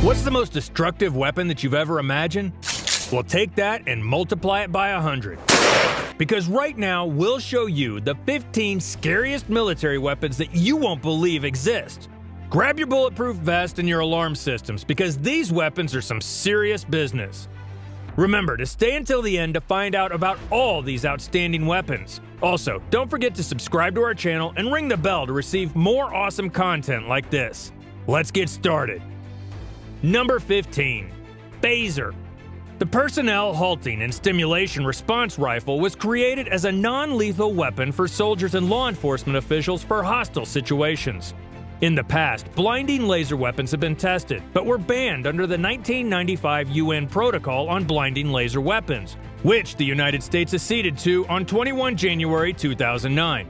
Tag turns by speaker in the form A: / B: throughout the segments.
A: What's the most destructive weapon that you've ever imagined? Well, take that and multiply it by 100. Because right now, we'll show you the 15 scariest military weapons that you won't believe exist. Grab your bulletproof vest and your alarm systems because these weapons are some serious business. Remember to stay until the end to find out about all these outstanding weapons. Also, don't forget to subscribe to our channel and ring the bell to receive more awesome content like this. Let's get started. Number 15 Phaser. The personnel halting and stimulation response rifle was created as a non lethal weapon for soldiers and law enforcement officials for hostile situations. In the past, blinding laser weapons have been tested, but were banned under the 1995 UN Protocol on Blinding Laser Weapons, which the United States acceded to on 21 January 2009.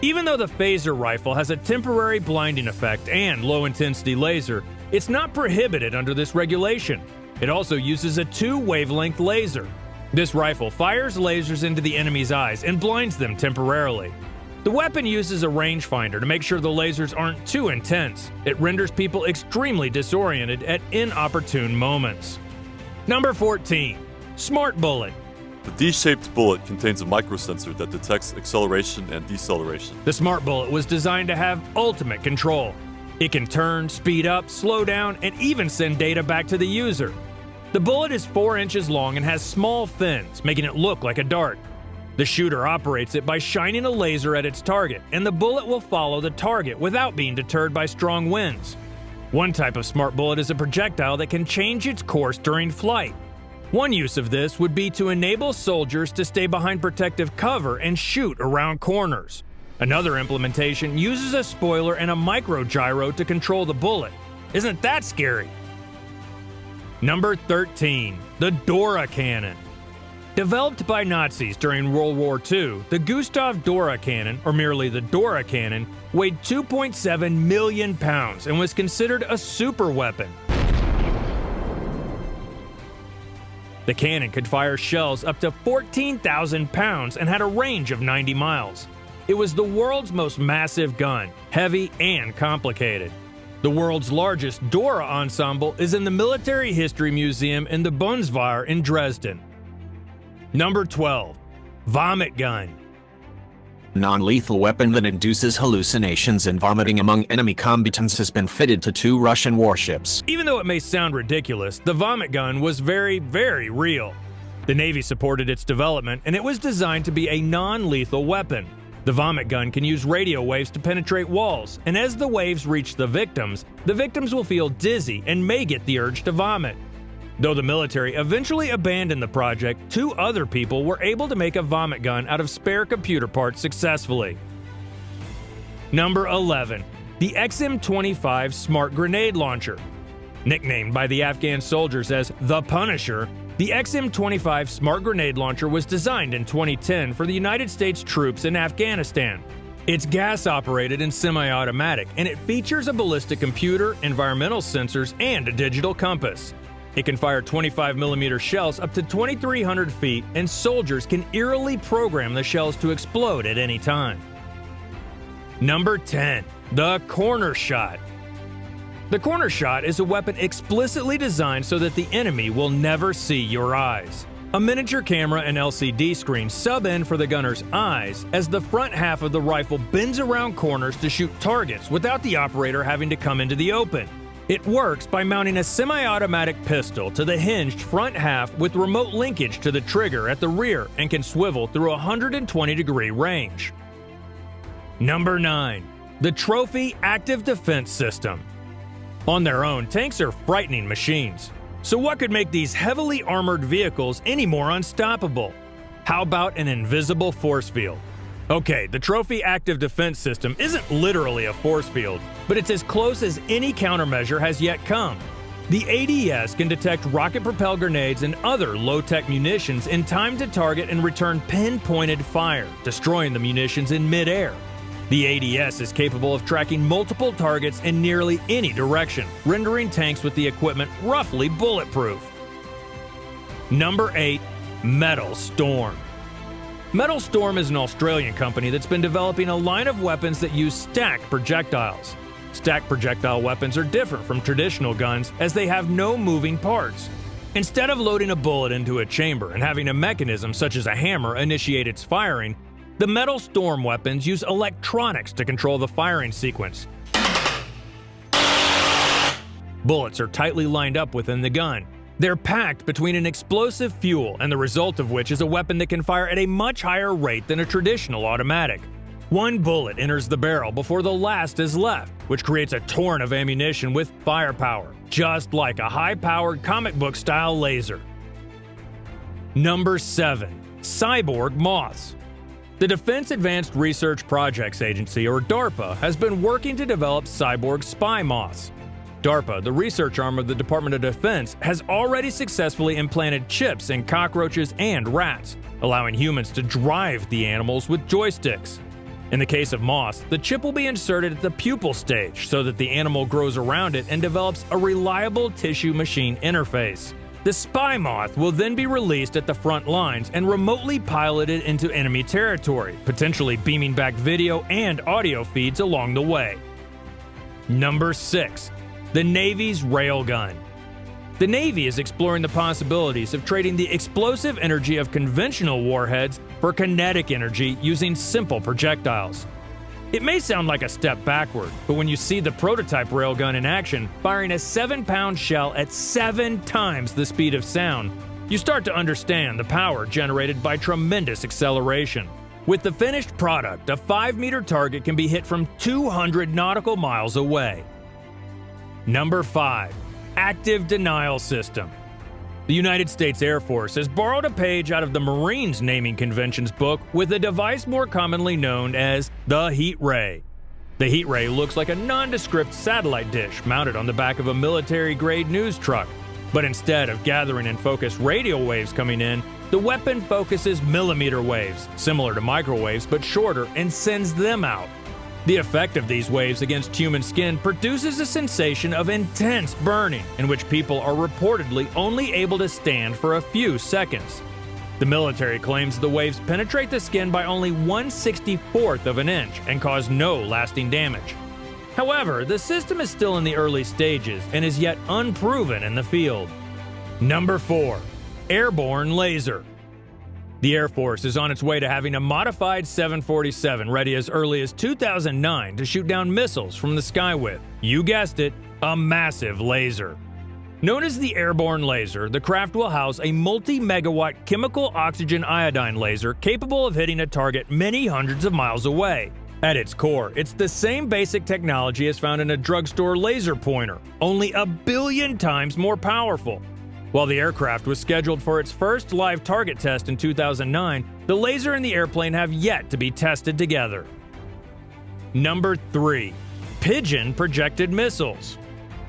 A: Even though the phaser rifle has a temporary blinding effect and low intensity laser, it's not prohibited under this regulation. It also uses a two wavelength laser. This rifle fires lasers into the enemy's eyes and blinds them temporarily. The weapon uses a rangefinder to make sure the lasers aren't too intense. It renders people extremely disoriented at inopportune moments. Number 14. Smart Bullet.
B: The D-shaped bullet contains a microsensor that detects acceleration and deceleration.
A: The Smart Bullet was designed to have ultimate control. It can turn, speed up, slow down, and even send data back to the user. The bullet is 4 inches long and has small fins, making it look like a dart. The shooter operates it by shining a laser at its target, and the bullet will follow the target without being deterred by strong winds. One type of smart bullet is a projectile that can change its course during flight. One use of this would be to enable soldiers to stay behind protective cover and shoot around corners. Another implementation uses a spoiler and a micro gyro to control the bullet. Isn't that scary? Number 13. The Dora Cannon. Developed by Nazis during World War II, the Gustav Dora cannon, or merely the Dora cannon, weighed 2.7 million pounds and was considered a super weapon. The cannon could fire shells up to 14,000 pounds and had a range of 90 miles. It was the world's most massive gun, heavy and complicated. The world's largest Dora ensemble is in the Military History Museum in the Bundeswehr in Dresden. Number 12. Vomit Gun.
C: Non-lethal weapon that induces hallucinations and vomiting among enemy combatants has been fitted to two Russian warships.
A: Even though it may sound ridiculous, the vomit gun was very, very real. The Navy supported its development, and it was designed to be a non-lethal weapon. The vomit gun can use radio waves to penetrate walls, and as the waves reach the victims, the victims will feel dizzy and may get the urge to vomit. Though the military eventually abandoned the project, two other people were able to make a vomit gun out of spare computer parts successfully. Number 11. The XM25 Smart Grenade Launcher. Nicknamed by the Afghan soldiers as the Punisher, the XM25 Smart Grenade Launcher was designed in 2010 for the United States troops in Afghanistan. It's gas operated and semi automatic, and it features a ballistic computer, environmental sensors, and a digital compass. It can fire 25mm shells up to 2,300 feet, and soldiers can eerily program the shells to explode at any time. Number 10. The Corner Shot. The corner shot is a weapon explicitly designed so that the enemy will never see your eyes. A miniature camera and LCD screen sub in for the gunner's eyes as the front half of the rifle bends around corners to shoot targets without the operator having to come into the open. It works by mounting a semi-automatic pistol to the hinged front half with remote linkage to the trigger at the rear and can swivel through a 120 degree range. Number 9. The Trophy Active Defense System on their own, tanks are frightening machines. So what could make these heavily armored vehicles any more unstoppable? How about an invisible force field? Okay, the Trophy Active Defense System isn't literally a force field, but it's as close as any countermeasure has yet come. The ADS can detect rocket-propelled grenades and other low-tech munitions in time to target and return pinpointed fire, destroying the munitions in midair. The ADS is capable of tracking multiple targets in nearly any direction, rendering tanks with the equipment roughly bulletproof. Number 8. Metal Storm. Metal Storm is an Australian company that's been developing a line of weapons that use stacked projectiles. Stack projectile weapons are different from traditional guns as they have no moving parts. Instead of loading a bullet into a chamber and having a mechanism such as a hammer initiate its firing, the metal storm weapons use electronics to control the firing sequence. Bullets are tightly lined up within the gun. They're packed between an explosive fuel and the result of which is a weapon that can fire at a much higher rate than a traditional automatic. One bullet enters the barrel before the last is left, which creates a torrent of ammunition with firepower, just like a high-powered comic book style laser. Number 7. Cyborg Moths the Defense Advanced Research Projects Agency, or DARPA, has been working to develop cyborg spy moths. DARPA, the research arm of the Department of Defense, has already successfully implanted chips in cockroaches and rats, allowing humans to drive the animals with joysticks. In the case of moths, the chip will be inserted at the pupal stage so that the animal grows around it and develops a reliable tissue machine interface. The spy moth will then be released at the front lines and remotely piloted into enemy territory, potentially beaming back video and audio feeds along the way. Number 6. The Navy's Railgun The Navy is exploring the possibilities of trading the explosive energy of conventional warheads for kinetic energy using simple projectiles. It may sound like a step backward, but when you see the prototype railgun in action, firing a 7 pound shell at 7 times the speed of sound, you start to understand the power generated by tremendous acceleration. With the finished product, a 5 meter target can be hit from 200 nautical miles away. Number 5. Active Denial System the United States Air Force has borrowed a page out of the Marines naming convention's book with a device more commonly known as the heat ray. The heat ray looks like a nondescript satellite dish mounted on the back of a military grade news truck, but instead of gathering and focus radio waves coming in, the weapon focuses millimeter waves, similar to microwaves but shorter, and sends them out. The effect of these waves against human skin produces a sensation of intense burning, in which people are reportedly only able to stand for a few seconds. The military claims the waves penetrate the skin by only 164th of an inch and cause no lasting damage. However, the system is still in the early stages and is yet unproven in the field. Number 4. Airborne Laser the Air Force is on its way to having a modified 747 ready as early as 2009 to shoot down missiles from the sky with, you guessed it, a massive laser. Known as the airborne laser, the craft will house a multi megawatt chemical oxygen iodine laser capable of hitting a target many hundreds of miles away. At its core, it's the same basic technology as found in a drugstore laser pointer, only a billion times more powerful. While the aircraft was scheduled for its first live target test in 2009, the laser and the airplane have yet to be tested together. Number 3. Pigeon Projected Missiles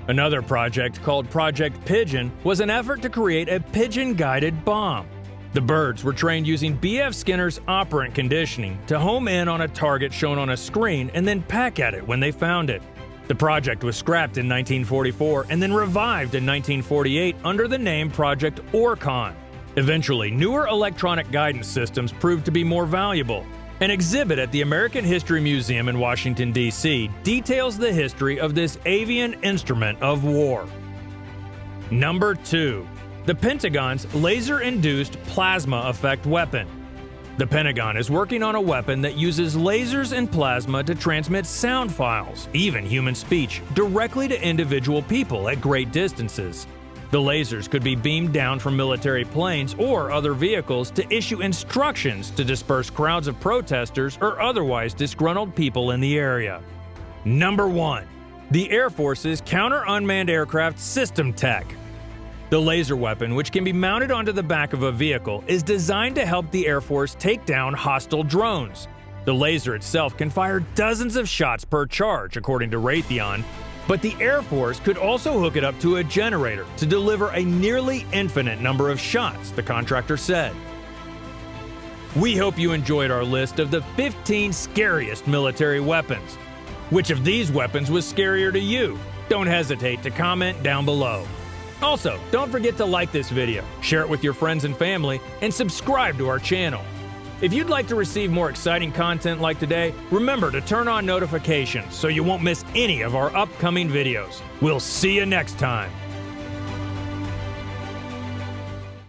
A: Another project called Project Pigeon was an effort to create a pigeon-guided bomb. The birds were trained using B.F. Skinner's operant conditioning to home in on a target shown on a screen and then peck at it when they found it. The project was scrapped in 1944 and then revived in 1948 under the name Project Orcon. Eventually, newer electronic guidance systems proved to be more valuable. An exhibit at the American History Museum in Washington, D.C. details the history of this avian instrument of war. Number 2. The Pentagon's Laser Induced Plasma Effect Weapon the Pentagon is working on a weapon that uses lasers and plasma to transmit sound files, even human speech, directly to individual people at great distances. The lasers could be beamed down from military planes or other vehicles to issue instructions to disperse crowds of protesters or otherwise disgruntled people in the area. Number 1. The Air Force's Counter Unmanned Aircraft System Tech the laser weapon, which can be mounted onto the back of a vehicle, is designed to help the Air Force take down hostile drones. The laser itself can fire dozens of shots per charge, according to Raytheon, but the Air Force could also hook it up to a generator to deliver a nearly infinite number of shots, the contractor said. We hope you enjoyed our list of the 15 scariest military weapons. Which of these weapons was scarier to you? Don't hesitate to comment down below. Also, don't forget to like this video, share it with your friends and family, and subscribe to our channel. If you'd like to receive more exciting content like today, remember to turn on notifications so you won't miss any of our upcoming videos. We'll see you next time.